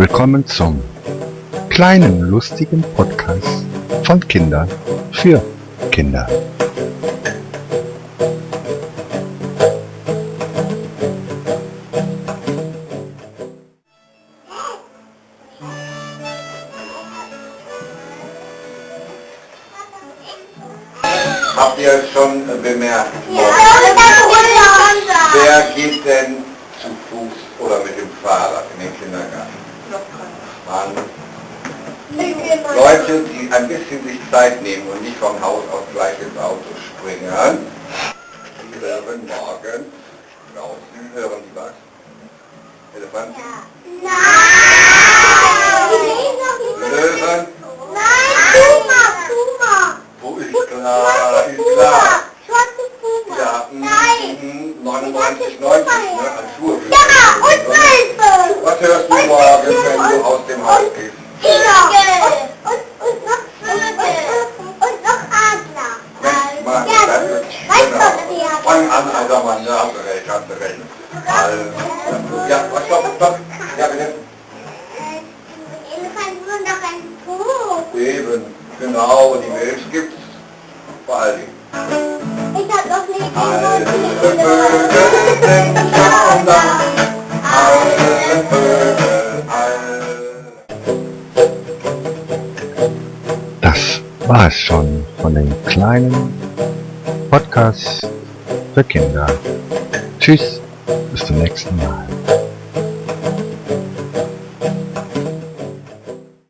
Willkommen zum kleinen lustigen Podcast von Kindern für Kinder. Habt ihr schon bemerkt, wer geht denn zu Fuß oder mit dem Fahrrad in den Kindergarten? Mann. Leute, die ein bisschen sich Zeit nehmen und nicht vom Haus aus gleich ins Auto springen, die hören morgen draußen, hören die was? Elefant? Löwen? Wo ist klar? Ist klar. Ja, mm, 99, 90, ne? An Schuhe. Was hörst du morgen, Fang an, alter Mann, ja, hast du recht, hast. Also, ja, stopp, stopp. Ja, bitte. Eben, genau, die Milch gibt's. Vor allen Dingen. Ich hab noch nie Alle Vögel sind schon da. Alle Vögel, alle. Das war es schon von den kleinen Podcasts für Kinder. Tschüss, bis zum nächsten Mal.